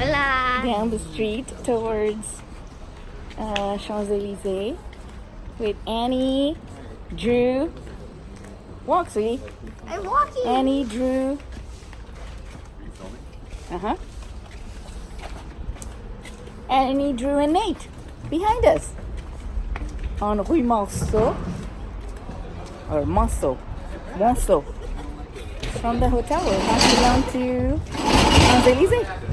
Hola. down the street towards uh, Champs-Elysees with Annie, Drew, walk sweetie, I'm walking. Annie, Drew, uh-huh, Annie, Drew, and Nate behind us on Rue Monceau or Monceau, Monceau. From the hotel, we're passing down to Champs-Elysees.